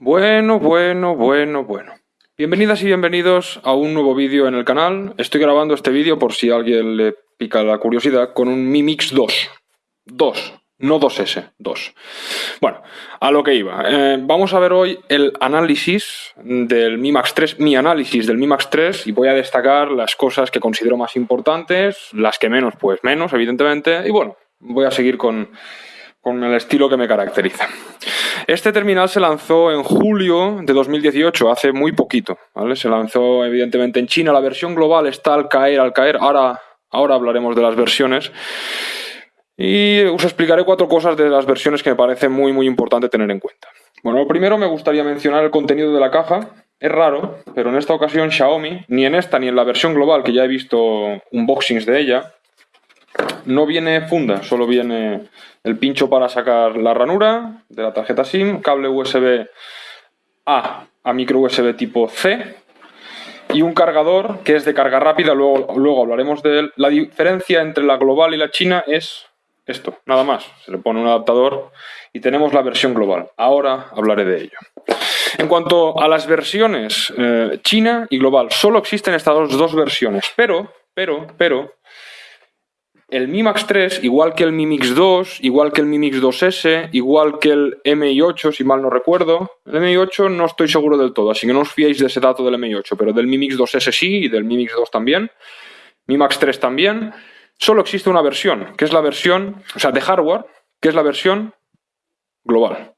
Bueno, bueno, bueno, bueno. Bienvenidas y bienvenidos a un nuevo vídeo en el canal. Estoy grabando este vídeo por si a alguien le pica la curiosidad con un Mi Mix 2. 2, no 2S, 2. Bueno, a lo que iba. Eh, vamos a ver hoy el análisis del Mi Max 3, mi análisis del Mi Max 3 y voy a destacar las cosas que considero más importantes, las que menos, pues menos, evidentemente. Y bueno, voy a seguir con, con el estilo que me caracteriza. Este terminal se lanzó en julio de 2018, hace muy poquito. ¿vale? Se lanzó evidentemente en China. La versión global está al caer, al caer. Ahora, ahora hablaremos de las versiones. Y os explicaré cuatro cosas de las versiones que me parece muy, muy importante tener en cuenta. Bueno, primero me gustaría mencionar el contenido de la caja. Es raro, pero en esta ocasión Xiaomi, ni en esta ni en la versión global, que ya he visto unboxings de ella, no viene funda, solo viene el pincho para sacar la ranura de la tarjeta SIM, cable USB A a micro USB tipo C y un cargador que es de carga rápida, luego, luego hablaremos de él. La diferencia entre la global y la china es esto, nada más. Se le pone un adaptador y tenemos la versión global. Ahora hablaré de ello. En cuanto a las versiones eh, china y global, solo existen estas dos versiones, pero, pero, pero, el Mi Max 3, igual que el Mi Mix 2, igual que el Mi Mix 2S, igual que el MI8, si mal no recuerdo. El MI8 no estoy seguro del todo, así que no os fiéis de ese dato del MI8, pero del Mi Mix 2S sí y del Mi Mix 2 también. Mi Max 3 también. Solo existe una versión, que es la versión, o sea, de hardware, que es la versión global.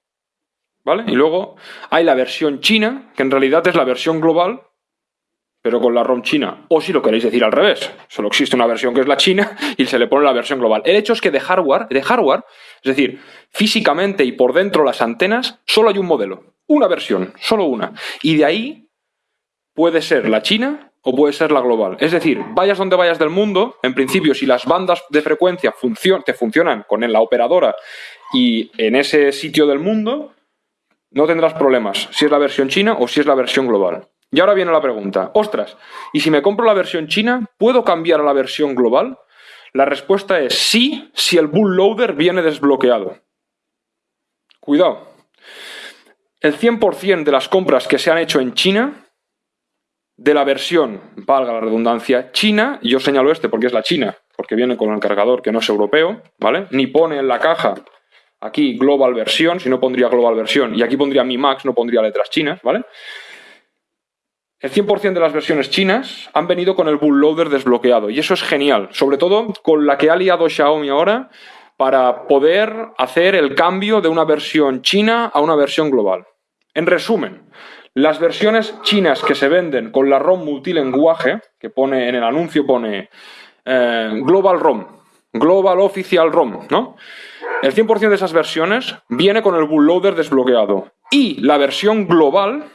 ¿Vale? Y luego hay la versión china, que en realidad es la versión global, pero con la ROM china. O si lo queréis decir al revés, solo existe una versión que es la china y se le pone la versión global. El hecho es que de hardware, de hardware, es decir, físicamente y por dentro las antenas, solo hay un modelo, una versión, solo una. Y de ahí puede ser la china o puede ser la global. Es decir, vayas donde vayas del mundo, en principio, si las bandas de frecuencia te funcionan con la operadora y en ese sitio del mundo, no tendrás problemas si es la versión china o si es la versión global. Y ahora viene la pregunta, ostras, ¿y si me compro la versión china, ¿puedo cambiar a la versión global? La respuesta es sí, si el bootloader viene desbloqueado. Cuidado. El 100% de las compras que se han hecho en China, de la versión, valga la redundancia, china, yo señalo este porque es la china, porque viene con el cargador que no es europeo, ¿vale? Ni pone en la caja aquí global versión, si no pondría global versión, y aquí pondría mi max, no pondría letras chinas, ¿vale? El 100% de las versiones chinas han venido con el bootloader desbloqueado y eso es genial, sobre todo con la que ha liado Xiaomi ahora para poder hacer el cambio de una versión china a una versión global. En resumen, las versiones chinas que se venden con la ROM multilenguaje, que pone en el anuncio pone eh, Global ROM, Global Official ROM, ¿no? El 100% de esas versiones viene con el bootloader desbloqueado y la versión global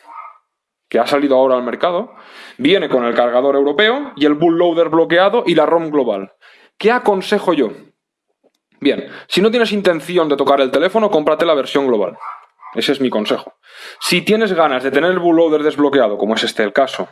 que ha salido ahora al mercado, viene con el cargador europeo y el bootloader bloqueado y la ROM global. ¿Qué aconsejo yo? Bien, si no tienes intención de tocar el teléfono, cómprate la versión global. Ese es mi consejo. Si tienes ganas de tener el bootloader desbloqueado, como es este el caso,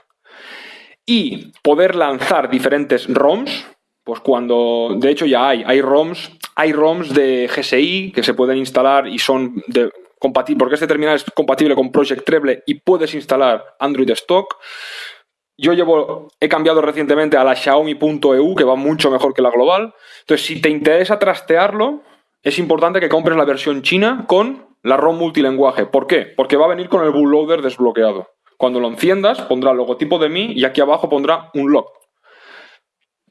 y poder lanzar diferentes ROMs, pues cuando, de hecho ya hay, hay ROMs, hay ROMs de GSI que se pueden instalar y son de, porque este terminal es compatible con Project Treble y puedes instalar Android Stock. Yo llevo, he cambiado recientemente a la Xiaomi.eu, que va mucho mejor que la global. Entonces, si te interesa trastearlo, es importante que compres la versión china con la ROM multilenguaje. ¿Por qué? Porque va a venir con el bootloader desbloqueado. Cuando lo enciendas, pondrá el logotipo de mí y aquí abajo pondrá un lock.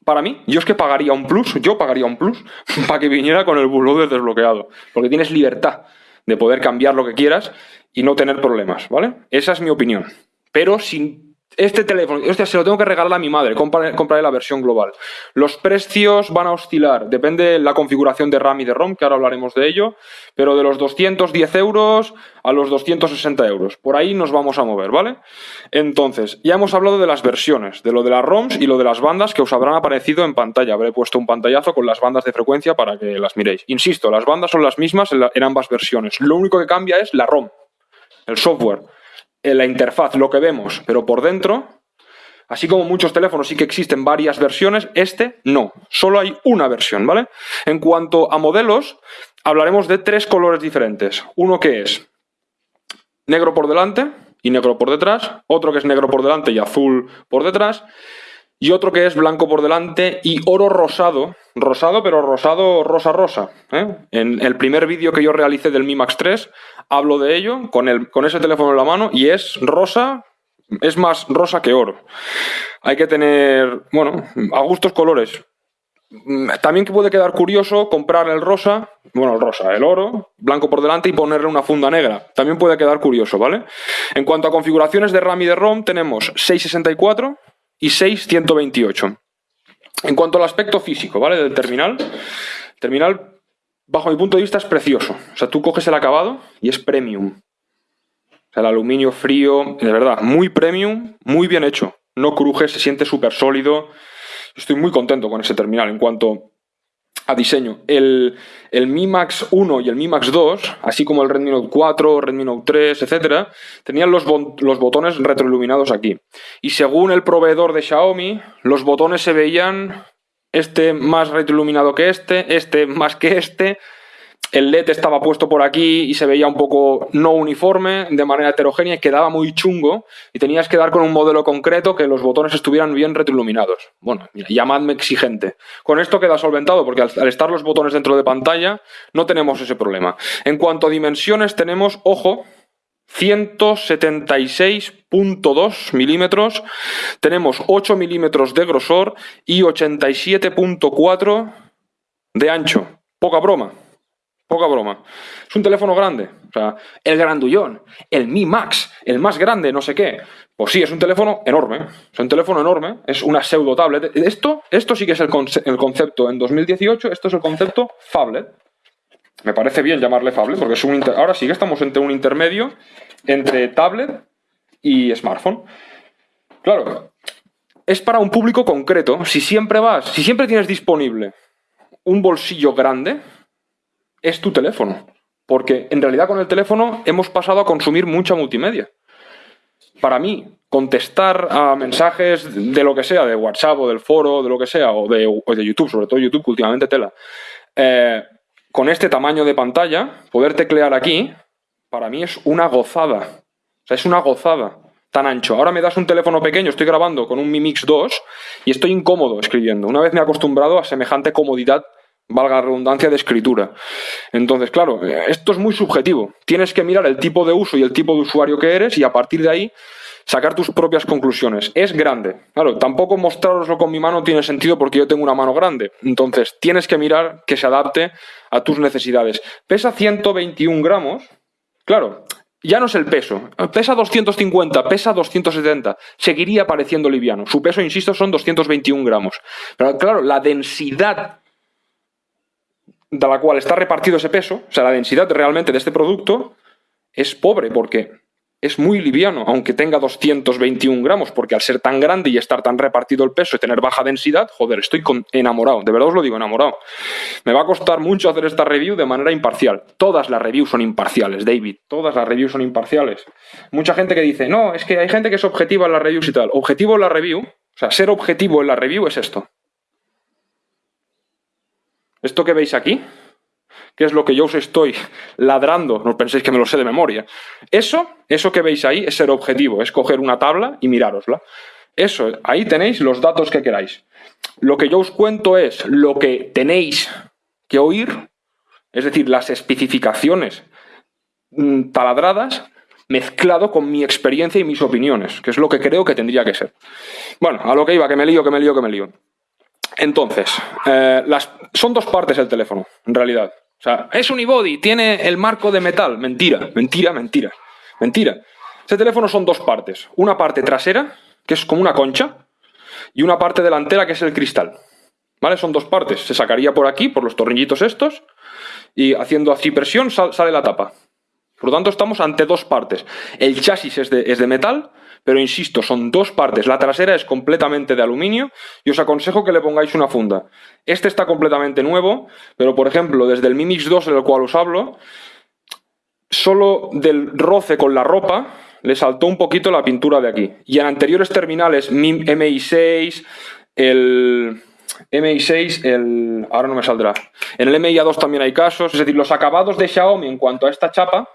Para mí, yo es que pagaría un plus, yo pagaría un plus para que viniera con el bootloader desbloqueado. Porque tienes libertad de poder cambiar lo que quieras y no tener problemas, ¿vale? Esa es mi opinión. Pero sin este teléfono, hostia, se lo tengo que regalar a mi madre, compraré, la versión global. Los precios van a oscilar, depende de la configuración de RAM y de ROM, que ahora hablaremos de ello, pero de los 210 euros a los 260 euros. Por ahí nos vamos a mover, ¿vale? Entonces, ya hemos hablado de las versiones, de lo de las ROMs y lo de las bandas que os habrán aparecido en pantalla. Habré puesto un pantallazo con las bandas de frecuencia para que las miréis. Insisto, las bandas son las mismas en, en ambas versiones. Lo único que cambia es la ROM, el software en la interfaz lo que vemos, pero por dentro, así como muchos teléfonos sí que existen varias versiones, este no, solo hay una versión, ¿vale? En cuanto a modelos, hablaremos de tres colores diferentes. Uno que es negro por delante y negro por detrás, otro que es negro por delante y azul por detrás, y otro que es blanco por delante y oro rosado, rosado pero rosado rosa-rosa. ¿eh? En el primer vídeo que yo realicé del Mi Max 3 hablo de ello con, el, con ese teléfono en la mano y es rosa, es más rosa que oro. Hay que tener, bueno, a gustos colores. También que puede quedar curioso comprar el rosa, bueno, el rosa, el oro, blanco por delante y ponerle una funda negra. También puede quedar curioso, ¿vale? En cuanto a configuraciones de RAM y de ROM, tenemos 664 y 628. En cuanto al aspecto físico, ¿vale? Del terminal, terminal, bajo mi punto de vista, es precioso. O sea, tú coges el acabado y es premium. O sea, el aluminio frío, de verdad, muy premium, muy bien hecho. No cruje, se siente súper sólido. Estoy muy contento con ese terminal en cuanto a diseño. El, el Mi Max 1 y el Mi Max 2, así como el Redmi Note 4, Redmi Note 3, etc., tenían los, los botones retroiluminados aquí. Y según el proveedor de Xiaomi, los botones se veían este más retroiluminado que este, este más que este, el LED estaba puesto por aquí y se veía un poco no uniforme, de manera heterogénea y quedaba muy chungo y tenías que dar con un modelo concreto que los botones estuvieran bien retroiluminados. Bueno, llamadme exigente. Con esto queda solventado porque al, estar los botones dentro de pantalla no tenemos ese problema. En cuanto a dimensiones tenemos, ojo, 176.2 milímetros, tenemos 8 milímetros de grosor y 87.4 de ancho. Poca broma. Poca broma. Es un teléfono grande. O sea, el grandullón, el Mi Max, el más grande, no sé qué. Pues sí, es un teléfono enorme. Es un teléfono enorme. Es una pseudo tablet. Esto, esto sí que es el, concepto en 2018. Esto es el concepto phablet. Me parece bien llamarle phablet porque es un ahora sí que estamos entre un intermedio entre tablet y smartphone. Claro, es para un público concreto. Si siempre vas, si siempre tienes disponible un bolsillo grande, es tu teléfono. Porque en realidad con el teléfono hemos pasado a consumir mucha multimedia. Para mí, contestar a mensajes de lo que sea, de WhatsApp o del foro, de lo que sea, o de, YouTube, sobre todo YouTube, últimamente tela, eh, con este tamaño de pantalla, poder teclear aquí, para mí es una gozada. O sea, es una gozada tan ancho. Ahora me das un teléfono pequeño, estoy grabando con un Mi Mix 2 y estoy incómodo escribiendo. Una vez me he acostumbrado a semejante comodidad valga la redundancia, de escritura. Entonces, claro, esto es muy subjetivo. Tienes que mirar el tipo de uso y el tipo de usuario que eres y a partir de ahí sacar tus propias conclusiones. Es grande. Claro, tampoco mostraroslo con mi mano tiene sentido porque yo tengo una mano grande. Entonces, tienes que mirar que se adapte a tus necesidades. Pesa 121 gramos. Claro, ya no es el peso. Pesa 250, pesa 270. Seguiría pareciendo liviano. Su peso, insisto, son 221 gramos. Pero claro, la densidad de la cual está repartido ese peso, o sea, la densidad realmente de este producto, es pobre porque es muy liviano, aunque tenga 221 gramos, porque al ser tan grande y estar tan repartido el peso y tener baja densidad, joder, estoy enamorado, de verdad os lo digo, enamorado. Me va a costar mucho hacer esta review de manera imparcial. Todas las reviews son imparciales, David, todas las reviews son imparciales. Mucha gente que dice, no, es que hay gente que es objetiva en las reviews y tal. Objetivo en la review, o sea, ser objetivo en la review es esto. Esto que veis aquí, que es lo que yo os estoy ladrando, no penséis que me lo sé de memoria. Eso, eso que veis ahí es ser objetivo, es coger una tabla y mirárosla. Eso, ahí tenéis los datos que queráis. Lo que yo os cuento es lo que tenéis que oír, es decir, las especificaciones mm, taladradas mezclado con mi experiencia y mis opiniones, que es lo que creo que tendría que ser. Bueno, a lo que iba, que me lío, que me lío, que me lío. Entonces, eh, son dos partes el teléfono, en realidad. O sea, es un iBody, tiene el marco de metal. Mentira, mentira, mentira. Mentira. Ese teléfono son dos partes. Una parte trasera, que es como una concha, y una parte delantera, que es el cristal. ¿Vale? Son dos partes. Se sacaría por aquí, por los tornillitos estos, y haciendo así presión sale la tapa. Por lo tanto, estamos ante dos partes. El chasis es de, es de metal pero insisto, son dos partes. La trasera es completamente de aluminio y os aconsejo que le pongáis una funda. Este está completamente nuevo, pero por ejemplo, desde el Mi Mix 2 del cual os hablo, solo del roce con la ropa le saltó un poquito la pintura de aquí. Y en anteriores terminales, MI6, el MI6, el... ahora no me saldrá. En el MIA2 también hay casos, es decir, los acabados de Xiaomi en cuanto a esta chapa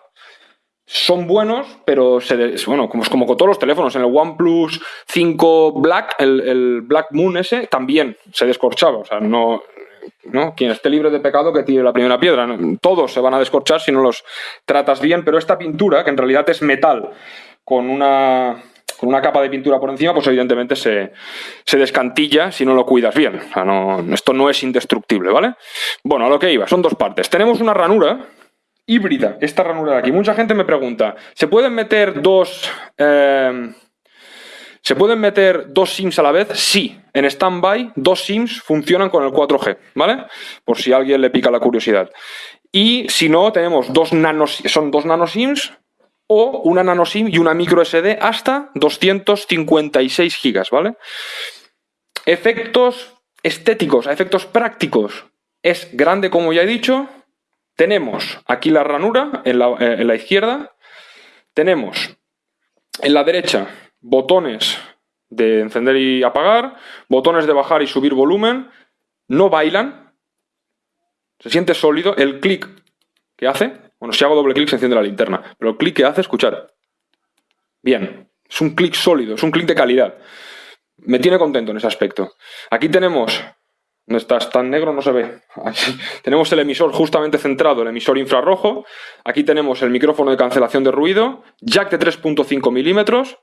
son buenos, pero se bueno, como, como, con todos los teléfonos, en el OnePlus 5 Black, el, Black Moon ese, también se descorchaba. O sea, no, no, quien esté libre de pecado que tire la primera piedra. Todos se van a descorchar si no los tratas bien, pero esta pintura, que en realidad es metal, con una, con una capa de pintura por encima, pues evidentemente se, se descantilla si no lo cuidas bien. O sea, no, esto no es indestructible, ¿vale? Bueno, a lo que iba, son dos partes. Tenemos una ranura híbrida, esta ranura de aquí. Mucha gente me pregunta, ¿se pueden meter dos... Eh, ¿Se pueden meter dos SIMs a la vez? Sí. En standby, dos SIMs funcionan con el 4G, ¿vale? Por si a alguien le pica la curiosidad. Y si no, tenemos dos nanos, son dos nano SIMs o una nano SIM y una micro SD hasta 256 gigas, ¿vale? Efectos estéticos, efectos prácticos. Es grande, como ya he dicho, tenemos aquí la ranura en la, izquierda, tenemos en la derecha botones de encender y apagar, botones de bajar y subir volumen, no bailan, se siente sólido, el clic que hace, bueno, si hago doble clic se enciende la linterna, pero el clic que hace, escuchar, bien, es un clic sólido, es un clic de calidad, me tiene contento en ese aspecto. Aquí tenemos no estás tan negro, no se ve. tenemos el emisor justamente centrado, el emisor infrarrojo. Aquí tenemos el micrófono de cancelación de ruido, jack de 3.5 milímetros.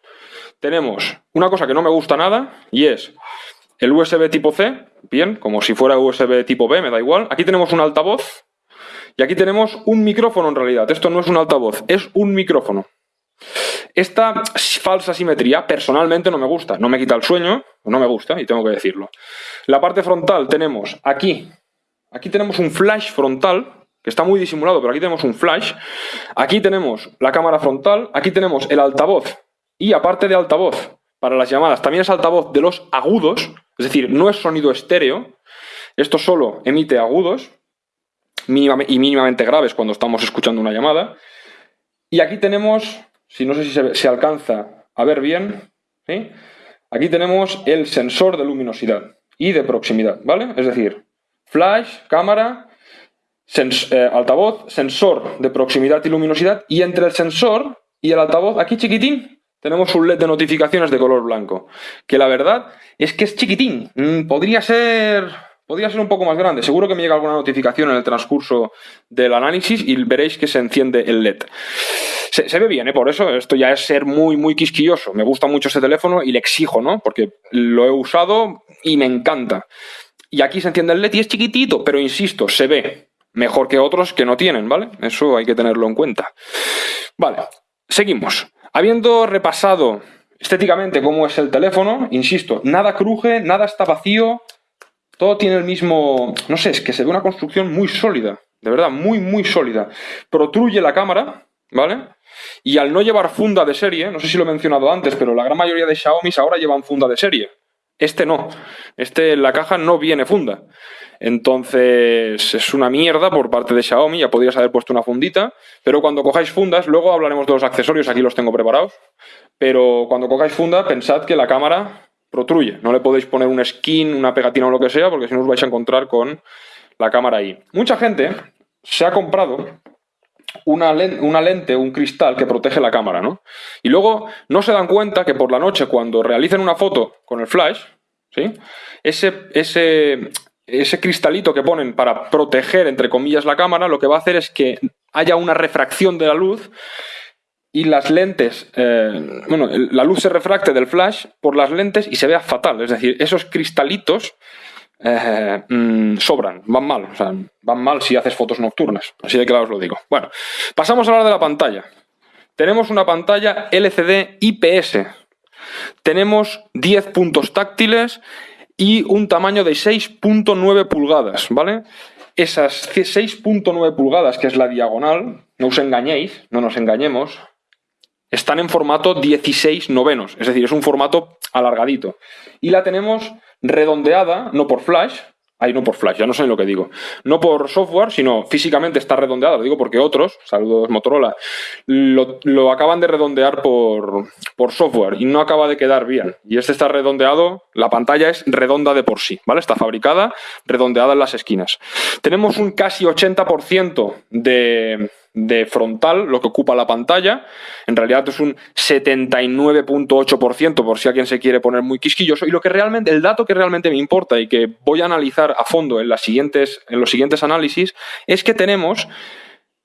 Tenemos una cosa que no me gusta nada y es el USB tipo C, bien, como si fuera USB tipo B, me da igual. Aquí tenemos un altavoz y aquí tenemos un micrófono en realidad. Esto no es un altavoz, es un micrófono. Esta falsa simetría personalmente no me gusta, no me quita el sueño, no me gusta y tengo que decirlo. La parte frontal tenemos aquí, aquí tenemos un flash frontal, que está muy disimulado, pero aquí tenemos un flash. Aquí tenemos la cámara frontal, aquí tenemos el altavoz y aparte de altavoz para las llamadas, también es altavoz de los agudos, es decir, no es sonido estéreo, esto solo emite agudos y mínimamente graves cuando estamos escuchando una llamada. Y aquí tenemos si no sé si se, alcanza a ver bien, aquí tenemos el sensor de luminosidad y de proximidad, ¿vale? Es decir, flash, cámara, eh, altavoz, sensor de proximidad y luminosidad y entre el sensor y el altavoz, aquí chiquitín, tenemos un LED de notificaciones de color blanco, que la verdad es que es chiquitín, mm, podría ser Podría ser un poco más grande. Seguro que me llega alguna notificación en el transcurso del análisis y veréis que se enciende el LED. Se, ve bien, ¿eh? por eso esto ya es ser muy, muy quisquilloso. Me gusta mucho este teléfono y le exijo, ¿no? Porque lo he usado y me encanta. Y aquí se enciende el LED y es chiquitito, pero insisto, se ve mejor que otros que no tienen, ¿vale? Eso hay que tenerlo en cuenta. Vale, seguimos. Habiendo repasado estéticamente cómo es el teléfono, insisto, nada cruje, nada está vacío, todo tiene el mismo... No sé, es que se ve una construcción muy sólida. De verdad, muy, muy sólida. Protruye la cámara, ¿vale? Y al no llevar funda de serie, no sé si lo he mencionado antes, pero la gran mayoría de Xiaomi ahora llevan funda de serie. Este no. Este la caja no viene funda. Entonces es una mierda por parte de Xiaomi, ya podrías haber puesto una fundita, pero cuando cojáis fundas, luego hablaremos de los accesorios, aquí los tengo preparados, pero cuando cojáis funda pensad que la cámara protruye. No le podéis poner un skin, una pegatina o lo que sea, porque si no os vais a encontrar con la cámara ahí. Mucha gente se ha comprado una, lente, un cristal que protege la cámara, ¿no? Y luego no se dan cuenta que por la noche, cuando realicen una foto con el flash, ¿sí? Ese, ese, ese cristalito que ponen para proteger, entre comillas, la cámara, lo que va a hacer es que haya una refracción de la luz y las lentes, eh, bueno, la luz se refracte del flash por las lentes y se vea fatal. Es decir, esos cristalitos eh, mm, sobran, van mal. O sea, van mal si haces fotos nocturnas. Así de claro os lo digo. Bueno, pasamos a hablar de la pantalla. Tenemos una pantalla LCD IPS. Tenemos 10 puntos táctiles y un tamaño de 6.9 pulgadas, ¿vale? Esas 6.9 pulgadas, que es la diagonal, no os engañéis, no nos engañemos, están en formato 16 novenos, es decir, es un formato alargadito. Y la tenemos redondeada, no por flash, ahí no por flash, ya no sé lo que digo, no por software, sino físicamente está redondeada, lo digo porque otros, saludos Motorola, lo, acaban de redondear por, por, software y no acaba de quedar bien. Y este está redondeado, la pantalla es redonda de por sí, ¿vale? Está fabricada redondeada en las esquinas. Tenemos un casi 80% de de frontal lo que ocupa la pantalla. En realidad es un 79.8% por si alguien se quiere poner muy quisquilloso. Y lo que realmente, el dato que realmente me importa y que voy a analizar a fondo en, las siguientes, en los siguientes análisis es que tenemos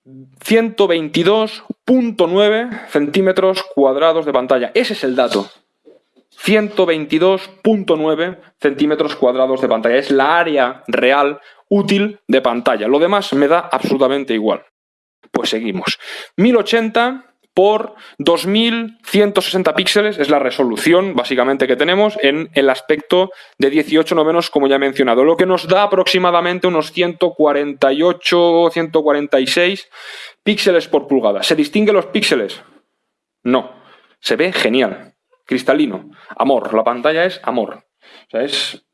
122.9 centímetros cuadrados de pantalla. Ese es el dato. 122.9 centímetros cuadrados de pantalla. Es la área real útil de pantalla. Lo demás me da absolutamente igual. Pues seguimos. 1080 por 2160 píxeles es la resolución básicamente que tenemos en el aspecto de 18 novenos como ya he mencionado, lo que nos da aproximadamente unos 148, 146 píxeles por pulgada. ¿Se distinguen los píxeles? No. Se ve genial, cristalino, amor, la pantalla es amor. O sea, es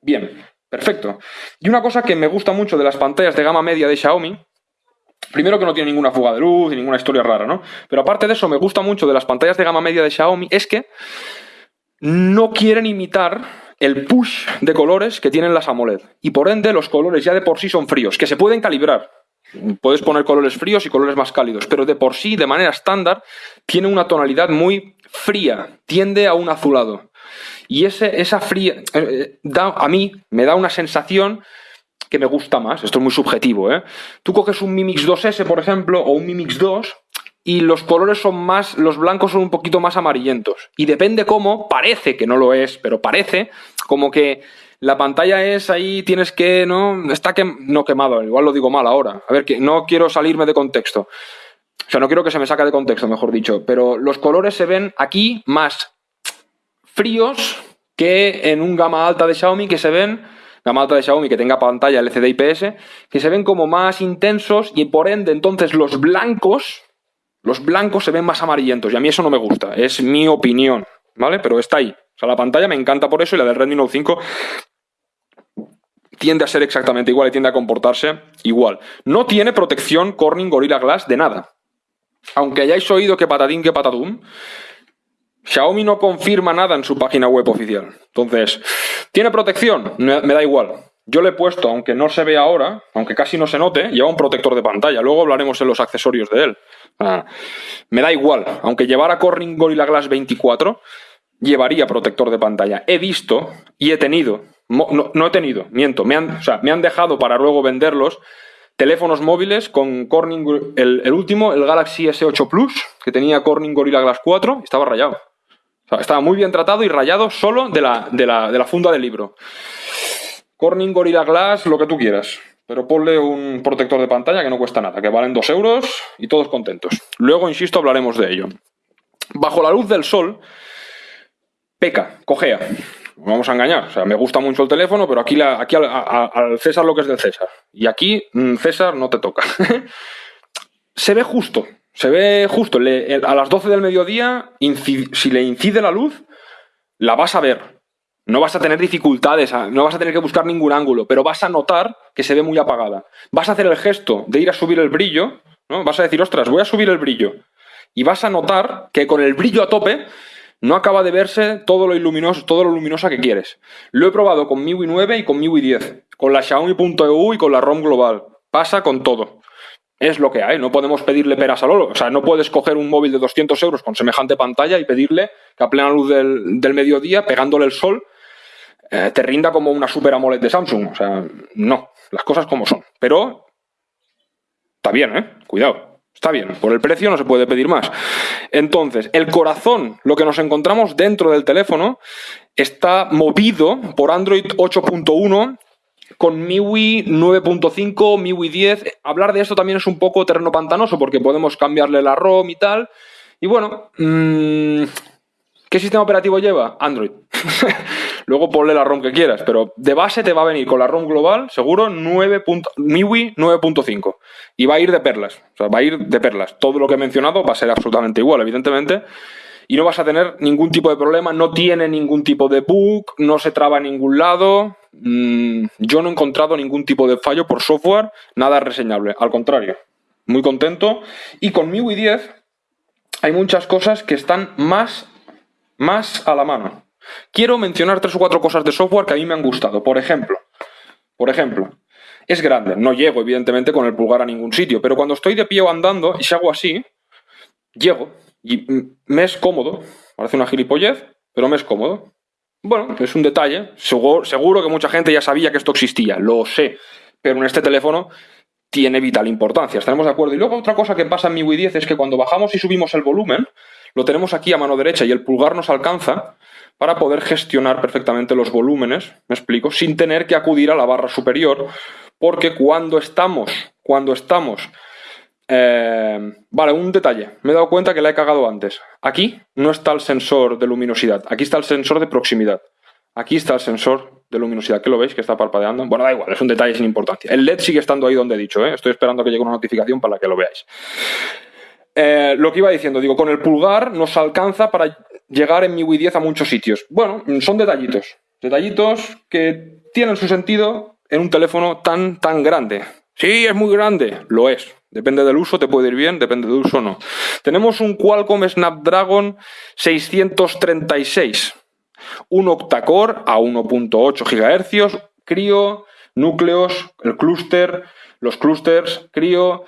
bien, perfecto. Y una cosa que me gusta mucho de las pantallas de gama media de Xiaomi Primero que no tiene ninguna fuga de luz y ninguna historia rara, ¿no? Pero aparte de eso, me gusta mucho de las pantallas de gama media de Xiaomi es que no quieren imitar el push de colores que tienen las AMOLED. Y por ende, los colores ya de por sí son fríos, que se pueden calibrar. Puedes poner colores fríos y colores más cálidos, pero de por sí, de manera estándar, tiene una tonalidad muy fría, tiende a un azulado. Y ese, esa fría, eh, eh, da, a mí me da una sensación que me gusta más. Esto es muy subjetivo, ¿eh? Tú coges un Mi Mix 2S, por ejemplo, o un Mi Mix 2 y los colores son más, los blancos son un poquito más amarillentos. Y depende cómo, parece que no lo es, pero parece como que la pantalla es ahí, tienes que, ¿no? Está que, no quemado, igual lo digo mal ahora. A ver, que no quiero salirme de contexto. O sea, no quiero que se me saque de contexto, mejor dicho. Pero los colores se ven aquí más fríos que en un gama alta de Xiaomi que se ven gama alta de Xiaomi que tenga pantalla LCD IPS, que se ven como más intensos y por ende entonces los blancos, los blancos se ven más amarillentos y a mí eso no me gusta, es mi opinión, ¿vale? Pero está ahí. O sea, la pantalla me encanta por eso y la del Redmi Note 5 tiende a ser exactamente igual y tiende a comportarse igual. No tiene protección Corning Gorilla Glass de nada. Aunque hayáis oído que patadín que patadum, Xiaomi no confirma nada en su página web oficial. Entonces, ¿tiene protección? Me, da igual. Yo le he puesto, aunque no se ve ahora, aunque casi no se note, lleva un protector de pantalla. Luego hablaremos en los accesorios de él. me da igual. Aunque llevara Corning Gorilla Glass 24, llevaría protector de pantalla. He visto y he tenido, no, he tenido, miento, me han, me han dejado para luego venderlos teléfonos móviles con Corning, el, el, último, el Galaxy S8 Plus, que tenía Corning Gorilla Glass 4, estaba rayado estaba muy bien tratado y rayado solo de la, de la, funda del libro. Corning Gorilla Glass, lo que tú quieras. Pero ponle un protector de pantalla que no cuesta nada, que valen 2 euros y todos contentos. Luego, insisto, hablaremos de ello. Bajo la luz del sol, peca, cojea. Vamos a engañar. O sea, me gusta mucho el teléfono, pero aquí, aquí al, César lo que es del César. Y aquí, mm, César, no te toca. Se ve justo. Se ve justo, a las 12 del mediodía, si le incide la luz, la vas a ver. No vas a tener dificultades, no vas a tener que buscar ningún ángulo, pero vas a notar que se ve muy apagada. Vas a hacer el gesto de ir a subir el brillo, ¿no? Vas a decir, ostras, voy a subir el brillo. Y vas a notar que con el brillo a tope no acaba de verse todo lo luminoso, todo lo luminosa que quieres. Lo he probado con MIUI 9 y con MIUI 10, con la Xiaomi.eu y con la ROM global. Pasa con todo es lo que hay, no podemos pedirle peras al oro. O sea, no puedes coger un móvil de 200 euros con semejante pantalla y pedirle que a plena luz del, mediodía, pegándole el sol, eh, te rinda como una Super AMOLED de Samsung. O sea, no, las cosas como son. Pero está bien, ¿eh? Cuidado. Está bien, por el precio no se puede pedir más. Entonces, el corazón, lo que nos encontramos dentro del teléfono, está movido por Android 8.1 con MIUI 9.5, MIUI 10. Hablar de esto también es un poco terreno pantanoso porque podemos cambiarle la ROM y tal. Y bueno, mm, ¿qué sistema operativo lleva? Android. Luego ponle la ROM que quieras, pero de base te va a venir con la ROM global, seguro, 9. MIUI 9.5. Y va a ir de perlas. O sea, va a ir de perlas. Todo lo que he mencionado va a ser absolutamente igual, evidentemente y no vas a tener ningún tipo de problema, no tiene ningún tipo de bug, no se traba en ningún lado. Mm, yo no he encontrado ningún tipo de fallo por software, nada reseñable, al contrario, muy contento. Y con MIUI 10 hay muchas cosas que están más, más a la mano. Quiero mencionar tres o cuatro cosas de software que a mí me han gustado. Por ejemplo, por ejemplo, es grande. No llego, evidentemente, con el pulgar a ningún sitio, pero cuando estoy de pie o andando y si hago así, llego y me es cómodo. Parece una gilipollez, pero me es cómodo. Bueno, es un detalle. Seguro, seguro que mucha gente ya sabía que esto existía, lo sé. Pero en este teléfono tiene vital importancia. ¿Estaremos de acuerdo? Y luego otra cosa que pasa en mi Wii 10 es que cuando bajamos y subimos el volumen, lo tenemos aquí a mano derecha y el pulgar nos alcanza para poder gestionar perfectamente los volúmenes, me explico, sin tener que acudir a la barra superior, porque cuando estamos, cuando estamos eh, vale, un detalle. Me he dado cuenta que la he cagado antes. Aquí no está el sensor de luminosidad. Aquí está el sensor de proximidad. Aquí está el sensor de luminosidad. ¿Qué lo veis? Que está parpadeando. Bueno, da igual, es un detalle sin importancia. El LED sigue estando ahí donde he dicho. ¿eh? Estoy esperando que llegue una notificación para que lo veáis. Eh, lo que iba diciendo, digo, con el pulgar nos alcanza para llegar en mi Wii 10 a muchos sitios. Bueno, son detallitos. Detallitos que tienen su sentido en un teléfono tan, tan grande. Sí, es muy grande. Lo es. Depende del uso, te puede ir bien, depende del uso, no. Tenemos un Qualcomm Snapdragon 636, un octacore a 1.8 GHz, crío, núcleos, el clúster, los clústeres, crío,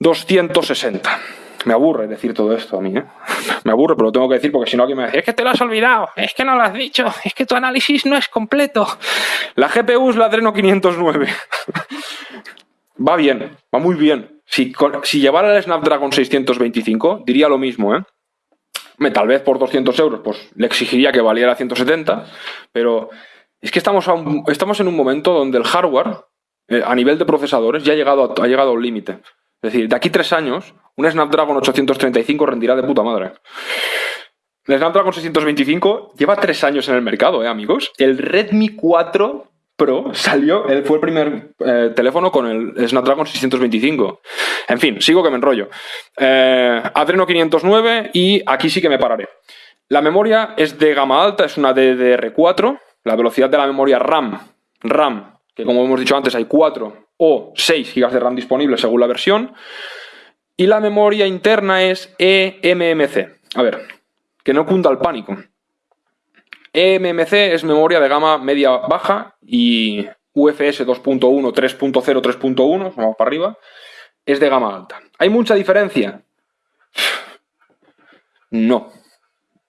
260. Me aburre decir todo esto a mí, ¿eh? Me aburre, pero lo tengo que decir porque si no alguien me dice, es que te lo has olvidado, es que no lo has dicho, es que tu análisis no es completo. La GPU es la Adreno 509. va bien, va muy bien. Si, si llevara el Snapdragon 625, diría lo mismo, ¿eh? Tal vez por 200 euros, pues le exigiría que valiera 170, pero es que estamos, estamos en un momento donde el hardware, eh, a nivel de procesadores, ya ha llegado ha llegado a un límite. Es decir, de aquí tres años, un Snapdragon 835 rendirá de puta madre. El Snapdragon 625 lleva tres años en el mercado, ¿eh, amigos? El Redmi 4 Pro salió, fue el primer eh, teléfono con el Snapdragon 625. En fin, sigo que me enrollo. Eh, Adreno 509 y aquí sí que me pararé. La memoria es de gama alta, es una DDR4. La velocidad de la memoria RAM, RAM, que como hemos dicho antes hay 4 o 6 GB de RAM disponibles según la versión. Y la memoria interna es eMMC. A ver, que no cunda el pánico. eMMC es memoria de gama media-baja y UFS 2.1, 3.0, 3.1, vamos para arriba, es de gama alta. ¿Hay mucha diferencia? No.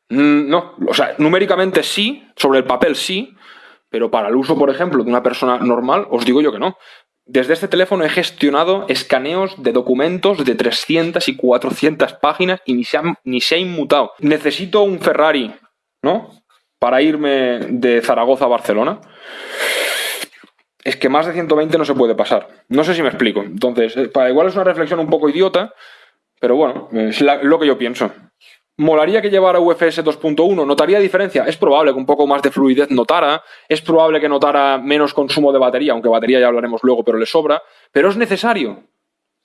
No, o sea, numéricamente sí, sobre el papel sí, pero para el uso, por ejemplo, de una persona normal, os digo yo que no. Desde este teléfono he gestionado escaneos de documentos de 300 y 400 páginas y ni se, ni se ha inmutado. Necesito un Ferrari, ¿no? para irme de Zaragoza a Barcelona, es que más de 120 no se puede pasar. No sé si me explico. Entonces, eh, para igual es una reflexión un poco idiota, pero bueno, es lo que yo pienso. ¿Molaría que llevara UFS 2.1? ¿Notaría diferencia? Es probable que un poco más de fluidez notara, es probable que notara menos consumo de batería, aunque batería ya hablaremos luego, pero le sobra, pero es necesario.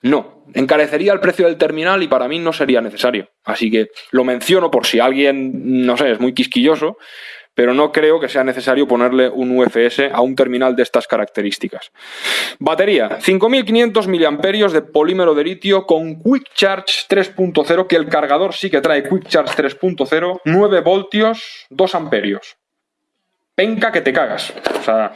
No, encarecería el precio del terminal y para mí no sería necesario. Así que lo menciono por si alguien, no sé, es muy quisquilloso, pero no creo que sea necesario ponerle un UFS a un terminal de estas características. Batería, 5500 mAh de polímero de litio con Quick Charge 3.0, que el cargador sí que trae Quick Charge 3.0, 9 voltios, 2 amperios. Penca que te cagas. O sea,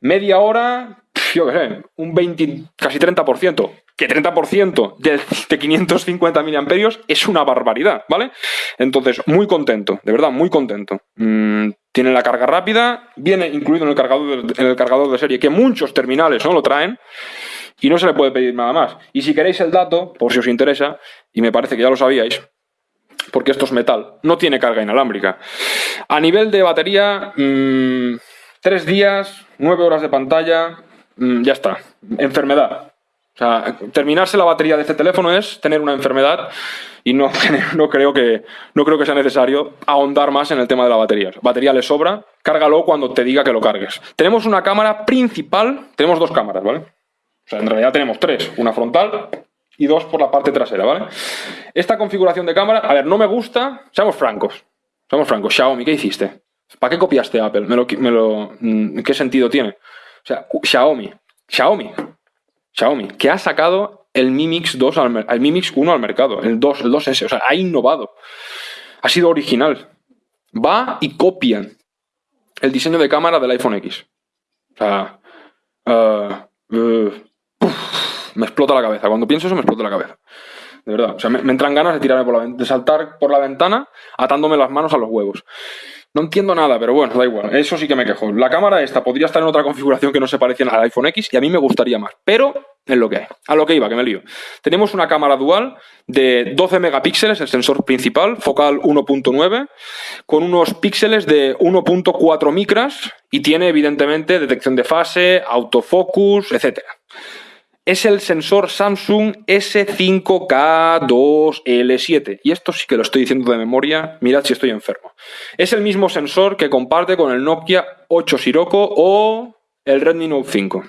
media hora, yo qué sé, un 20, casi 30% que 30% de, de 550 miliamperios es una barbaridad, ¿vale? Entonces, muy contento, de verdad, muy contento. Mm, tiene la carga rápida, viene incluido en el, cargador de, en el cargador de serie, que muchos terminales no lo traen, y no se le puede pedir nada más. Y si queréis el dato, por si os interesa, y me parece que ya lo sabíais, porque esto es metal, no tiene carga inalámbrica. A nivel de batería, mmm, tres días, nueve horas de pantalla, mmm, ya está. Enfermedad. Terminarse la batería de este teléfono es tener una enfermedad y no, no, creo que, no creo que sea necesario ahondar más en el tema de la batería. Batería le sobra, cárgalo cuando te diga que lo cargues. Tenemos una cámara principal, tenemos dos cámaras, ¿vale? O sea, en realidad tenemos tres, una frontal y dos por la parte trasera, ¿vale? Esta configuración de cámara, a ver, no me gusta, seamos francos, seamos francos, Xiaomi, ¿qué hiciste? ¿Para qué copiaste Apple? ¿Me lo, me lo, mm, ¿Qué sentido tiene? O sea, Xiaomi, Xiaomi, Xiaomi, que ha sacado el Mi Mix 2 al, el Mi Mix 1 al mercado, el 2, el 2S, o sea, ha innovado. Ha sido original. Va y copian el diseño de cámara del iPhone X. O sea, uh, eh, me explota la cabeza. Cuando pienso eso me explota la cabeza. De verdad. O sea, me, entran ganas de tirarme por la de saltar por la ventana atándome las manos a los huevos. No entiendo nada, pero bueno, da igual. Eso sí que me quejo. La cámara esta podría estar en otra configuración que no se pareciera al iPhone X y a mí me gustaría más. Pero es lo que hay. A lo que iba, que me lío. Tenemos una cámara dual de 12 megapíxeles, el sensor principal, focal 1.9, con unos píxeles de 1.4 micras y tiene evidentemente detección de fase, autofocus, etc es el sensor Samsung S5K2L7. Y esto sí que lo estoy diciendo de memoria, mirad si estoy enfermo. Es el mismo sensor que comparte con el Nokia 8 Sirocco o el Redmi Note 5.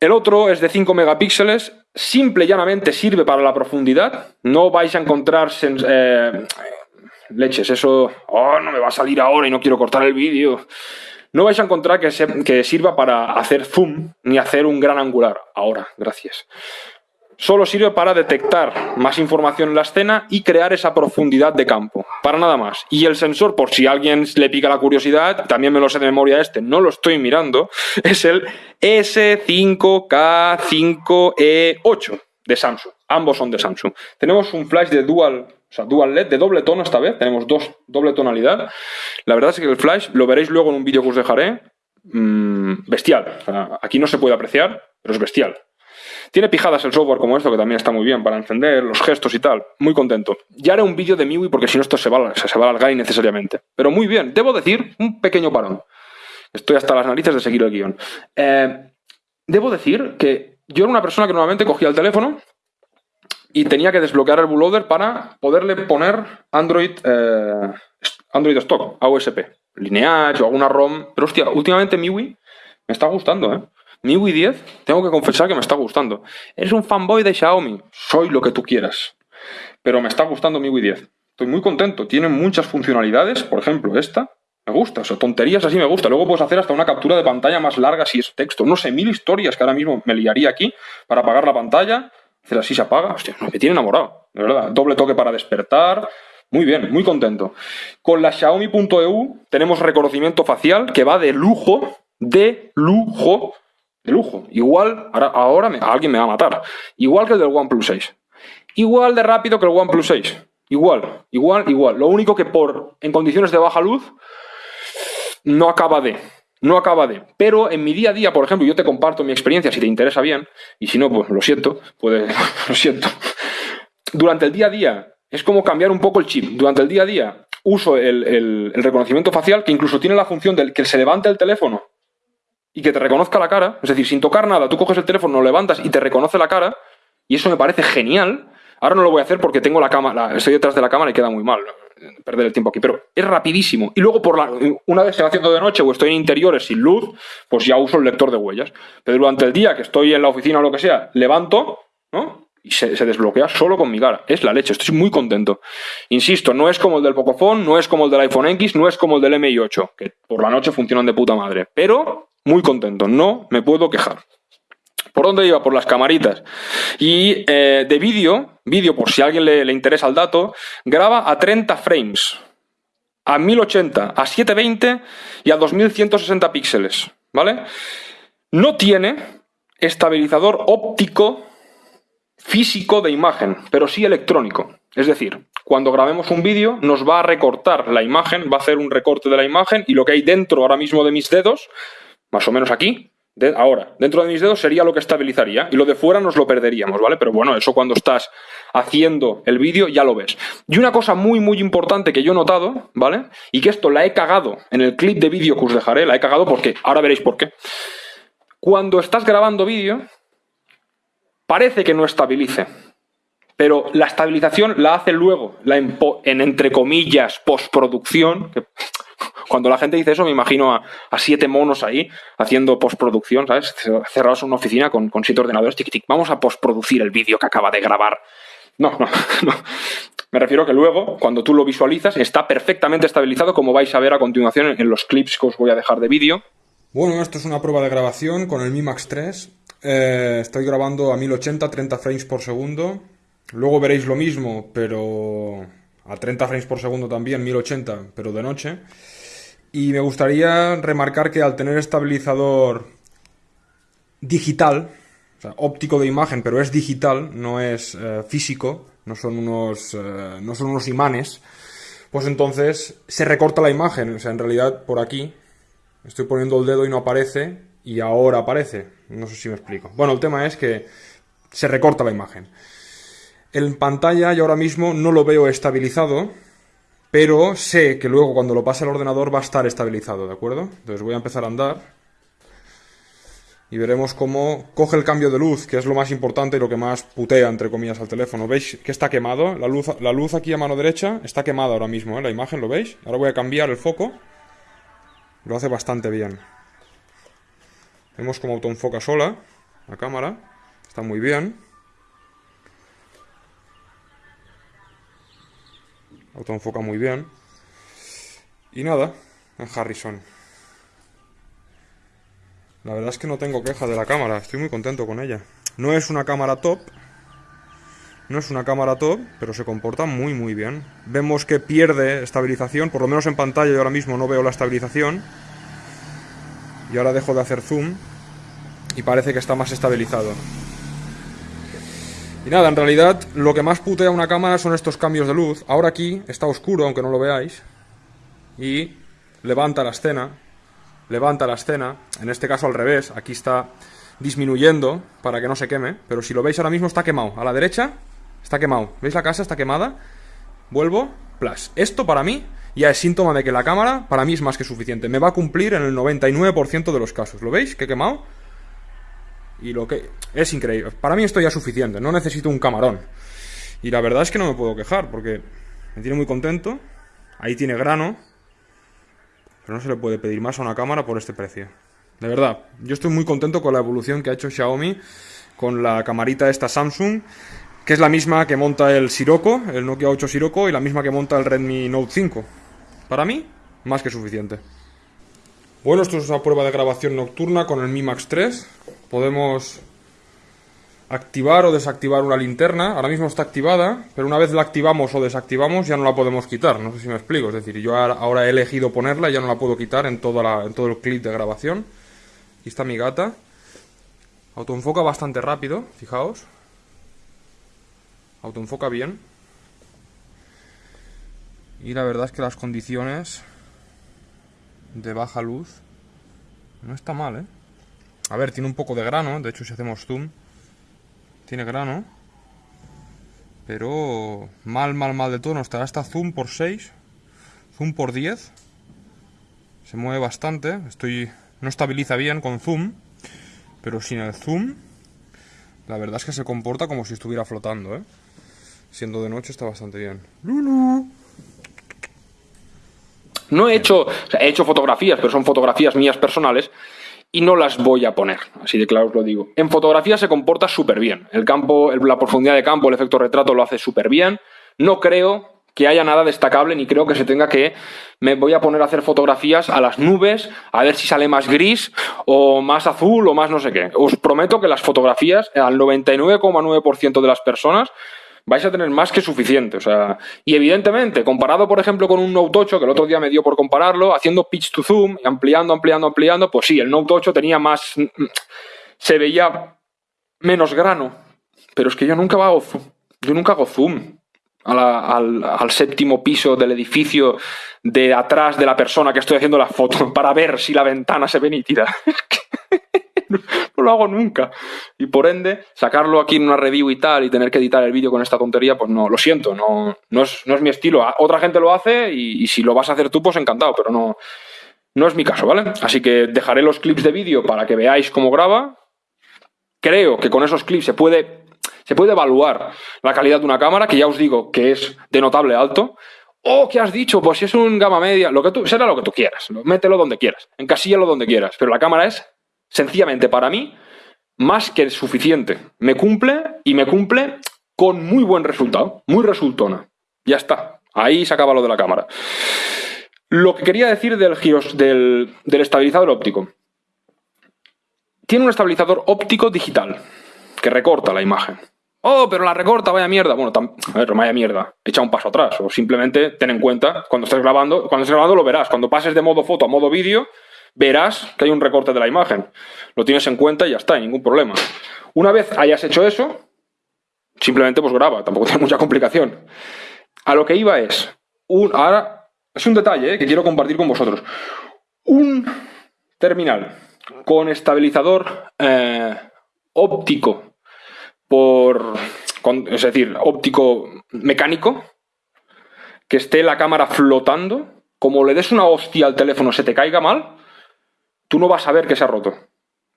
El otro es de 5 megapíxeles, simple y llanamente sirve para la profundidad. No vais a encontrar eh, leches, eso oh, no me va a salir ahora y no quiero cortar el vídeo no vais a encontrar que, sirva para hacer zoom ni hacer un gran angular. Ahora, gracias. Solo sirve para detectar más información en la escena y crear esa profundidad de campo. Para nada más. Y el sensor, por si a alguien le pica la curiosidad, también me lo sé de memoria este, no lo estoy mirando, es el S5K5E8 de Samsung. Ambos son de Samsung. Tenemos un flash de dual o sea, dual LED de doble tono esta vez. Tenemos dos, doble tonalidad. La verdad es que el flash, lo veréis luego en un vídeo que os dejaré, mmm, bestial. aquí no se puede apreciar, pero es bestial. Tiene pijadas el software como esto, que también está muy bien para encender, los gestos y tal. Muy contento. Ya haré un vídeo de MIUI porque si no esto se va, se va a. Pero muy bien. Debo decir, un pequeño parón. Estoy hasta las narices de seguir el guion. Eh, debo decir que yo era una persona que normalmente cogía el teléfono, y tenía que desbloquear el bootloader para poderle poner Android, eh, Android Stock, AOSP, Lineage o alguna ROM. Pero hostia, últimamente MIUI me está gustando, ¿eh? MIUI 10, tengo que confesar que me está gustando. Eres un fanboy de Xiaomi, soy lo que tú quieras. Pero me está gustando MIUI 10. Estoy muy contento, tiene muchas funcionalidades, por ejemplo esta, me gusta, o tonterías así me gusta. Luego puedes hacer hasta una captura de pantalla más larga si es texto. No sé, mil historias que ahora mismo me liaría aquí para apagar la pantalla, Hacer así se apaga. Hostia, me tiene enamorado. De verdad. Doble toque para despertar. Muy bien, muy contento. Con la Xiaomi.eu tenemos reconocimiento facial que va de lujo, de lujo, de lujo. Igual, ahora, ahora alguien me va a matar. Igual que el del OnePlus 6. Igual de rápido que el OnePlus 6. Igual, igual, igual. Lo único que por en condiciones de baja luz no acaba de no acaba de. Pero en mi día a día, por ejemplo, yo te comparto mi experiencia si te interesa bien, y si no, pues lo siento, puede, lo siento. Durante el día a día es como cambiar un poco el chip. Durante el día a día uso el, reconocimiento facial que incluso tiene la función del que se levante el teléfono y que te reconozca la cara. Es decir, sin tocar nada, tú coges el teléfono, lo levantas y te reconoce la cara. Y eso me parece genial. Ahora no lo voy a hacer porque tengo la cámara, estoy detrás de la cámara y queda muy mal perder el tiempo aquí, pero es rapidísimo. Y luego, por la, una vez se va haciendo de noche o estoy en interiores sin luz, pues ya uso el lector de huellas. Pero durante el día que estoy en la oficina o lo que sea, levanto, ¿no? Y se, desbloquea solo con mi cara. Es la leche, estoy muy contento. Insisto, no es como el del Pocophone, no es como el del iPhone X, no es como el del MI8, que por la noche funcionan de puta madre. Pero muy contento, no me puedo quejar. ¿Por dónde iba? Por las camaritas. Y eh, de vídeo, vídeo por si a alguien le, interesa el dato, graba a 30 frames, a 1080, a 720 y a 2160 píxeles, ¿vale? No tiene estabilizador óptico físico de imagen, pero sí electrónico. Es decir, cuando grabemos un vídeo nos va a recortar la imagen, va a hacer un recorte de la imagen y lo que hay dentro ahora mismo de mis dedos, más o menos aquí, ahora, dentro de mis dedos sería lo que estabilizaría y lo de fuera nos lo perderíamos, ¿vale? Pero bueno, eso cuando estás haciendo el vídeo ya lo ves. Y una cosa muy, muy importante que yo he notado, ¿vale? Y que esto la he cagado en el clip de vídeo que os dejaré, la he cagado porque ahora veréis por qué. Cuando estás grabando vídeo, parece que no estabilice, pero la estabilización la hace luego, la en, en entre comillas, postproducción, que cuando la gente dice eso, me imagino a, siete monos ahí haciendo postproducción, ¿sabes? Cerrados en una oficina con, siete ordenadores, tic, tic, vamos a postproducir el vídeo que acaba de grabar. No, no, no. Me refiero que luego, cuando tú lo visualizas, está perfectamente estabilizado, como vais a ver a continuación en los clips que os voy a dejar de vídeo. Bueno, esto es una prueba de grabación con el Mi Max 3. Eh, estoy grabando a 1080, 30 frames por segundo. Luego veréis lo mismo, pero a 30 frames por segundo también, 1080, pero de noche. Y me gustaría remarcar que al tener estabilizador digital, o sea, óptico de imagen, pero es digital, no es eh, físico, no son, unos, eh, no son unos imanes, pues entonces se recorta la imagen. O sea, en realidad por aquí estoy poniendo el dedo y no aparece, y ahora aparece. No sé si me explico. Bueno, el tema es que se recorta la imagen. En pantalla yo ahora mismo no lo veo estabilizado, pero sé que luego cuando lo pase al ordenador va a estar estabilizado, ¿de acuerdo? Entonces voy a empezar a andar y veremos cómo coge el cambio de luz, que es lo más importante y lo que más putea, entre comillas, al teléfono. ¿Veis que está quemado? La luz, la luz aquí a mano derecha está quemada ahora mismo, ¿eh? la imagen, ¿lo veis? Ahora voy a cambiar el foco. Lo hace bastante bien. Vemos cómo autoenfoca sola la cámara. Está muy bien. Autoenfoca muy bien. Y nada, en Harrison. La verdad es que no tengo queja de la cámara, estoy muy contento con ella. No es una cámara top, no es una cámara top, pero se comporta muy muy bien. Vemos que pierde estabilización, por lo menos en pantalla yo ahora mismo no veo la estabilización. Y ahora dejo de hacer zoom y parece que está más estabilizado. Y nada, en realidad lo que más putea una cámara son estos cambios de luz. Ahora aquí está oscuro, aunque no lo veáis. Y levanta la escena. Levanta la escena. En este caso al revés. Aquí está disminuyendo para que no se queme. Pero si lo veis ahora mismo está quemado. A la derecha está quemado. ¿Veis la casa? Está quemada. Vuelvo. Plus. Esto para mí ya es síntoma de que la cámara para mí es más que suficiente. Me va a cumplir en el 99% de los casos. ¿Lo veis? Que he quemado. Y lo que... Es increíble. Para mí esto ya es suficiente. No necesito un camarón. Y la verdad es que no me puedo quejar porque me tiene muy contento. Ahí tiene grano. Pero no se le puede pedir más a una cámara por este precio. De verdad, yo estoy muy contento con la evolución que ha hecho Xiaomi con la camarita esta Samsung, que es la misma que monta el Sirocco, el Nokia 8 Sirocco, y la misma que monta el Redmi Note 5. Para mí, más que suficiente. Bueno, esto es una prueba de grabación nocturna con el Mi Max 3. Podemos activar o desactivar una linterna. Ahora mismo está activada, pero una vez la activamos o desactivamos ya no la podemos quitar. No sé si me explico. Es decir, yo ahora he elegido ponerla y ya no la puedo quitar en, todo el clip de grabación. Aquí está mi gata. Autoenfoca bastante rápido, fijaos. Autoenfoca bien. Y la verdad es que las condiciones de baja luz. No está mal, ¿eh? A ver, tiene un poco de grano, de hecho si hacemos zoom, tiene grano. Pero mal, mal, mal de todo no está. Está zoom por 6, zoom por 10. Se mueve bastante, estoy no estabiliza bien con zoom, pero sin el zoom, la verdad es que se comporta como si estuviera flotando, ¿eh? Siendo de noche está bastante bien. Lulu. No he hecho, he hecho fotografías, pero son fotografías mías personales y no las voy a poner, así de claro os lo digo. En fotografía se comporta súper bien. El campo, la profundidad de campo, el efecto retrato lo hace súper bien. No creo que haya nada destacable ni creo que se tenga que... Me voy a poner a hacer fotografías a las nubes, a ver si sale más gris o más azul o más no sé qué. Os prometo que las fotografías, al 99,9% de las personas, vais a tener más que suficiente. O sea, y evidentemente, comparado, por ejemplo, con un Note 8, que el otro día me dio por compararlo, haciendo pitch to zoom, ampliando, ampliando, ampliando, pues sí, el Note 8 tenía más. se veía menos grano. Pero es que yo nunca hago, yo nunca hago zoom. al, al, séptimo piso del edificio de atrás de la persona que estoy haciendo la foto para ver si la ventana se ve nítida. no lo hago nunca. Y por ende, sacarlo aquí en una review y tal y tener que editar el vídeo con esta tontería, pues no, lo siento, no, no, es, mi estilo. Otra gente lo hace y, si lo vas a hacer tú, pues encantado, pero no, no es mi caso, ¿vale? Así que dejaré los clips de vídeo para que veáis cómo graba. Creo que con esos clips se puede, se puede evaluar la calidad de una cámara, que ya os digo que es de notable alto. O que has dicho, pues si es un gama media, lo que tú, será lo que tú quieras, mételo donde quieras, encasíllalo donde quieras, pero la cámara es sencillamente para mí, más que suficiente. Me cumple y me cumple con muy buen resultado, muy resultona. Ya está, ahí se acaba lo de la cámara. Lo que quería decir del, giros, del, estabilizador óptico. Tiene un estabilizador óptico digital, que recorta la imagen. Oh, pero la recorta, vaya mierda. Bueno, a ver, vaya mierda. Echa un paso atrás. O simplemente ten en cuenta, cuando estés grabando, cuando estés grabando lo verás. Cuando pases de modo foto a modo vídeo, verás que hay un recorte de la imagen. Lo tienes en cuenta y ya está, ningún problema. Una vez hayas hecho eso, simplemente pues graba, tampoco tiene mucha complicación. A lo que iba es, un, ahora es un detalle eh, que quiero compartir con vosotros. Un terminal con estabilizador eh, óptico por, es decir, óptico mecánico, que esté la cámara flotando, como le des una hostia al teléfono se te caiga mal, tú no vas a ver que se ha roto.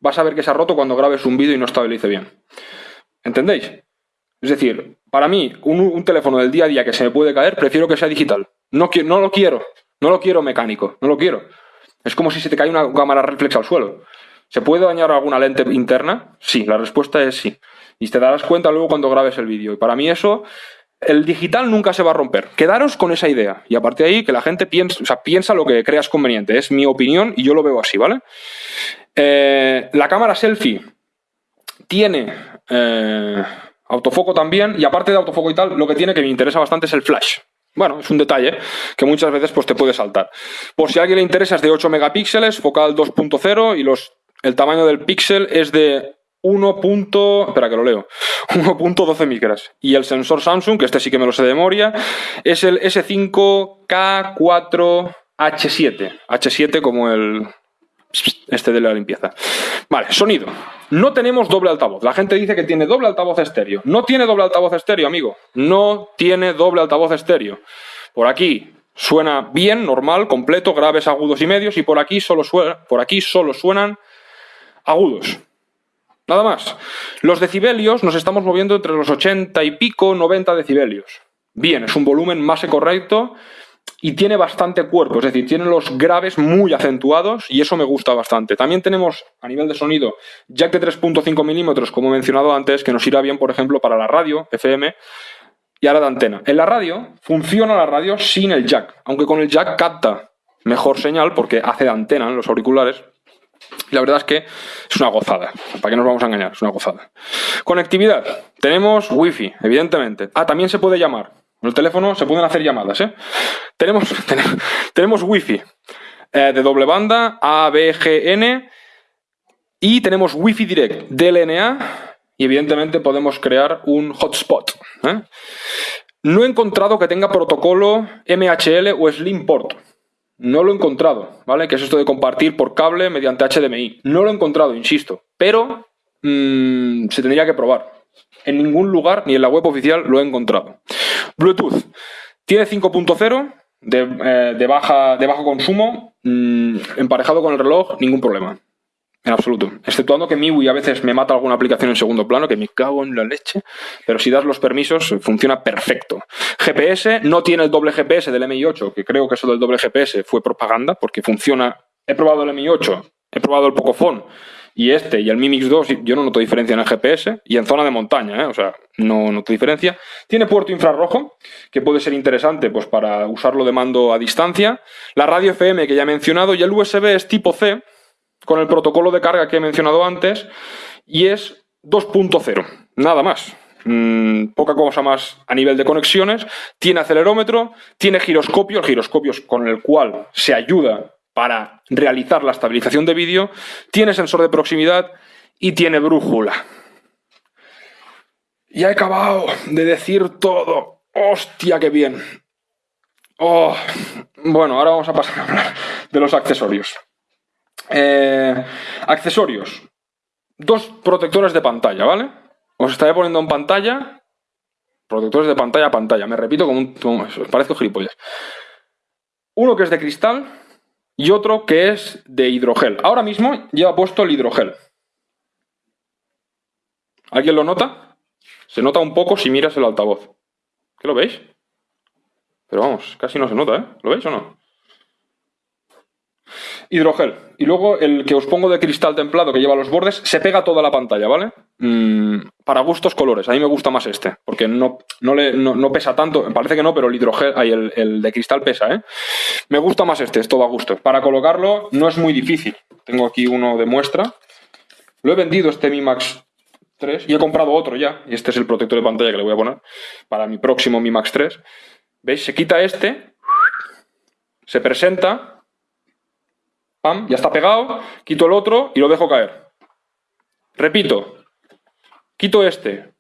Vas a ver que se ha roto cuando grabes un vídeo y no estabilice bien. ¿Entendéis? Es decir, para mí, un, teléfono del día a día que se me puede caer, prefiero que sea digital. No, no lo quiero. No lo quiero mecánico. No lo quiero. Es como si se te cae una cámara reflex al suelo. ¿Se puede dañar alguna lente interna? Sí, la respuesta es sí. Y te darás cuenta luego cuando grabes el vídeo. Y para mí eso, el digital nunca se va a romper. Quedaros con esa idea. Y a partir de ahí, que la gente piensa lo que creas conveniente. Es mi opinión y yo lo veo así, ¿vale? Eh, la cámara selfie tiene eh, autofoco también. Y aparte de autofoco y tal, lo que tiene que me interesa bastante es el flash. Bueno, es un detalle que muchas veces pues, te puede saltar. Por si a alguien le interesa, es de 8 megapíxeles, focal 2.0 y los, el tamaño del píxel es de 1. espera que lo leo. 1.12 micras. Y el sensor Samsung, que este sí que me lo sé de memoria, es el S5K4H7. H7 como el este de la limpieza. Vale, sonido. No tenemos doble altavoz. La gente dice que tiene doble altavoz estéreo. No tiene doble altavoz estéreo, amigo. No tiene doble altavoz estéreo. Por aquí suena bien, normal, completo, graves, agudos y medios. Y por aquí solo, suena, por aquí solo suenan agudos. Nada más. Los decibelios nos estamos moviendo entre los 80 y pico, 90 decibelios. Bien, es un volumen más correcto y tiene bastante cuerpo, es decir, tiene los graves muy acentuados y eso me gusta bastante. También tenemos a nivel de sonido jack de 3.5 milímetros, como he mencionado antes, que nos irá bien, por ejemplo, para la radio FM y ahora de antena. En la radio funciona la radio sin el jack, aunque con el jack capta mejor señal porque hace de antena en los auriculares, la verdad es que es una gozada. ¿Para qué nos vamos a engañar? Es una gozada. Conectividad. Tenemos wifi, evidentemente. Ah, también se puede llamar. En el teléfono se pueden hacer llamadas, ¿eh? Tenemos, tenemos, wifi eh, de doble banda, ABGN, y tenemos wifi direct, DLNA, y evidentemente podemos crear un hotspot. ¿eh? No he encontrado que tenga protocolo MHL o Slimport. No lo he encontrado, ¿vale? Que es esto de compartir por cable mediante HDMI. No lo he encontrado, insisto. Pero mm, se tendría que probar. En ningún lugar, ni en la web oficial, lo he encontrado. Bluetooth. Tiene 5.0 de, de, baja, de bajo consumo. Mm, emparejado con el reloj, ningún problema. En absoluto. Exceptuando que MIUI a veces me mata alguna aplicación en segundo plano, que me cago en la leche. Pero si das los permisos, funciona perfecto. GPS no tiene el doble GPS del MI8, que creo que eso del doble GPS fue propaganda, porque funciona. He probado el MI8, he probado el Pocophone y este y el Mi Mix 2, yo no noto diferencia en el GPS y en zona de montaña, ¿eh? o sea, no noto diferencia. Tiene puerto infrarrojo, que puede ser interesante pues, para usarlo de mando a distancia. La radio FM que ya he mencionado y el USB es tipo C, con el protocolo de carga que he mencionado antes y es 2.0, nada más. Mm, poca cosa más a nivel de conexiones. Tiene acelerómetro, tiene giroscopio, el giroscopio con el cual se ayuda para realizar la estabilización de vídeo, tiene sensor de proximidad y tiene brújula. Ya he acabado de decir todo. ¡Hostia, qué bien! Oh, bueno, ahora vamos a pasar a hablar de los accesorios. Eh, accesorios. Dos protectores de pantalla, ¿vale? Os estaré poniendo en pantalla. Protectores de pantalla pantalla. Me repito como un. parezco gilipollas. Uno que es de cristal y otro que es de hidrogel. Ahora mismo lleva puesto el hidrogel. ¿Alguien lo nota? Se nota un poco si miras el altavoz. ¿Qué lo veis? Pero vamos, casi no se nota, ¿eh? ¿Lo veis o no? Hidrogel. Y luego el que os pongo de cristal templado que lleva los bordes, se pega toda la pantalla, ¿vale? Mm, para gustos colores. A mí me gusta más este, porque no, no, no, pesa tanto. Parece que no, pero el hidrogel, ahí el, el, de cristal pesa, ¿eh? Me gusta más este, esto va a gusto. Para colocarlo no es muy difícil. Tengo aquí uno de muestra. Lo he vendido este Mi Max 3 y he comprado otro ya. Y este es el protector de pantalla que le voy a poner para mi próximo Mi Max 3. ¿Veis? Se quita este, se presenta pam, ya está pegado, quito el otro y lo dejo caer. Repito, quito este,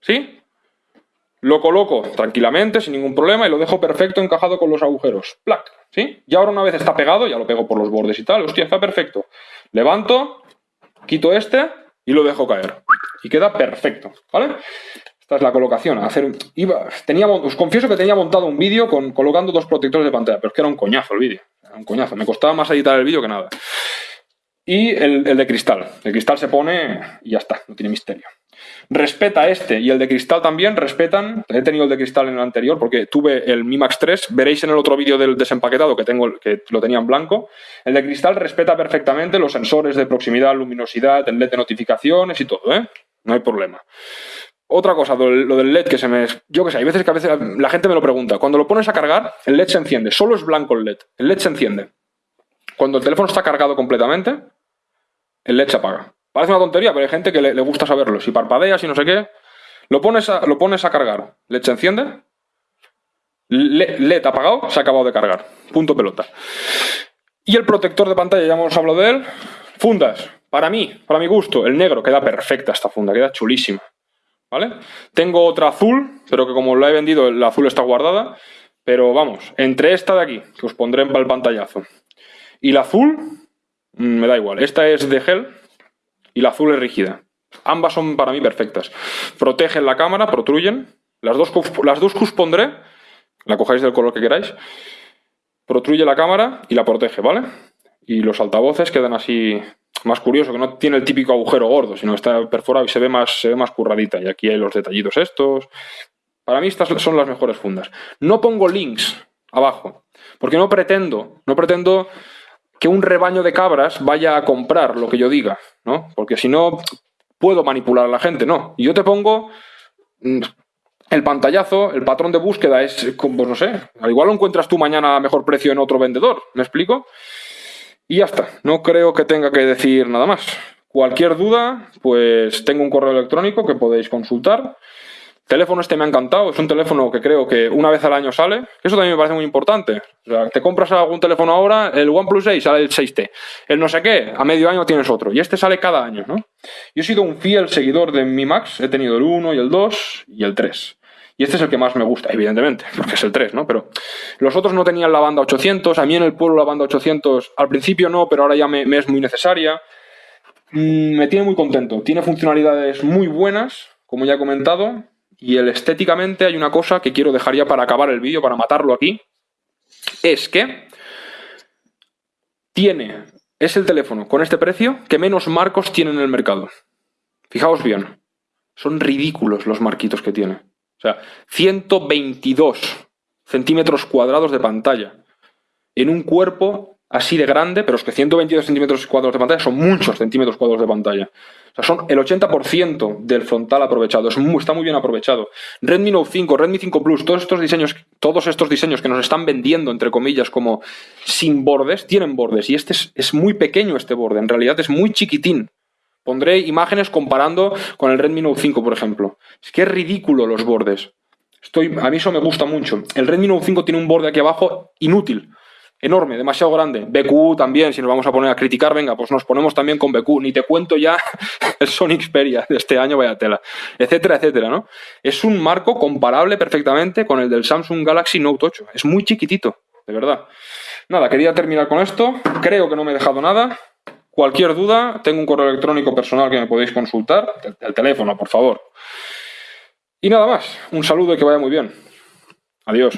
¿sí? Lo coloco tranquilamente, sin ningún problema, y lo dejo perfecto encajado con los agujeros. ¡Plac! ¿Sí? Y ahora una vez está pegado, ya lo pego por los bordes y tal, hostia, está perfecto. Levanto, quito este y lo dejo caer. Y queda perfecto, ¿vale? Esta es la colocación. Hacer, iba, tenía, os confieso que tenía montado un vídeo con, colocando dos protectores de pantalla, pero es que era un coñazo el vídeo. Un coñazo. Me costaba más editar el vídeo que nada. Y el, el de cristal. El cristal se pone y ya está, no tiene misterio respeta este y el de cristal también respetan. He tenido el de cristal en el anterior porque tuve el Mi Max 3. Veréis en el otro vídeo del desempaquetado que tengo que lo tenía en blanco. El de cristal respeta perfectamente los sensores de proximidad, luminosidad, el LED de notificaciones y todo, ¿eh? No hay problema. Otra cosa, lo del LED que se me... Yo que sé, hay veces que a veces la gente me lo pregunta. Cuando lo pones a cargar, el LED se enciende. Solo es blanco el LED. El LED se enciende. Cuando el teléfono está cargado completamente, el LED se apaga. Parece una tontería, pero hay gente que le, gusta saberlo. Si parpadeas y no sé qué, lo pones a, lo pones a cargar. LED se enciende. LED apagado, se ha acabado de cargar. Punto pelota. Y el protector de pantalla, ya hemos hablado de él. Fundas. Para mí, para mi gusto, el negro queda perfecta esta funda, queda chulísima. ¿Vale? Tengo otra azul, pero que como la he vendido, la azul está guardada. Pero vamos, entre esta de aquí, que os pondré para el pantallazo, y la azul, mm, me da igual. Esta es de gel, y la azul es rígida. Ambas son para mí perfectas. Protegen la cámara, protruyen. Las dos, las dos que os pondré, la cojáis del color que queráis, protruye la cámara y la protege, ¿vale? Y los altavoces quedan así más curioso, que no tiene el típico agujero gordo, sino que está perforado y se ve más, se ve más curradita. Y aquí hay los detallitos estos. Para mí estas son las mejores fundas. No pongo links abajo, porque no pretendo, no pretendo que un rebaño de cabras vaya a comprar lo que yo diga, ¿no? Porque si no, puedo manipular a la gente, no. Yo te pongo mm, el pantallazo, el patrón de búsqueda es, pues no sé, al igual lo encuentras tú mañana a mejor precio en otro vendedor, ¿me explico? Y ya está, no creo que tenga que decir nada más. Cualquier duda, pues tengo un correo electrónico que podéis consultar teléfono este me ha encantado, es un teléfono que creo que una vez al año sale, eso también me parece muy importante. O sea, te compras algún teléfono ahora, el OnePlus 6 sale el 6T, el no sé qué, a medio año tienes otro, y este sale cada año, ¿no? Yo he sido un fiel seguidor de Mi Max, he tenido el 1 y el 2 y el 3. Y este es el que más me gusta, evidentemente, porque es el 3, ¿no? Pero los otros no tenían la banda 800, a mí en el pueblo la banda 800 al principio no, pero ahora ya me, es muy necesaria. Mm, me tiene muy contento, tiene funcionalidades muy buenas, como ya he comentado, y el estéticamente hay una cosa que quiero dejar ya para acabar el vídeo, para matarlo aquí. Es que tiene, es el teléfono con este precio que menos marcos tiene en el mercado. Fijaos bien, son ridículos los marquitos que tiene. O sea, 122 centímetros cuadrados de pantalla en un cuerpo así de grande, pero es que 122 centímetros cuadrados de pantalla son muchos centímetros cuadrados de pantalla. O sea, son el 80% del frontal aprovechado. está muy bien aprovechado. Redmi Note 5, Redmi 5 Plus, todos estos diseños, todos estos diseños que nos están vendiendo, entre comillas, como sin bordes, tienen bordes. Y este es, es muy pequeño este borde. En realidad es muy chiquitín. Pondré imágenes comparando con el Redmi Note 5, por ejemplo. Es que es ridículo los bordes. Estoy, a mí eso me gusta mucho. El Redmi Note 5 tiene un borde aquí abajo inútil enorme, demasiado grande. BQ también, si nos vamos a poner a criticar, venga, pues nos ponemos también con BQ. Ni te cuento ya el Sony Xperia de este año, vaya tela, etcétera, etcétera, ¿no? Es un marco comparable perfectamente con el del Samsung Galaxy Note 8. Es muy chiquitito, de verdad. Nada, quería terminar con esto. Creo que no me he dejado nada. Cualquier duda, tengo un correo electrónico personal que me podéis consultar. El teléfono, por favor. Y nada más. Un saludo y que vaya muy bien. Adiós.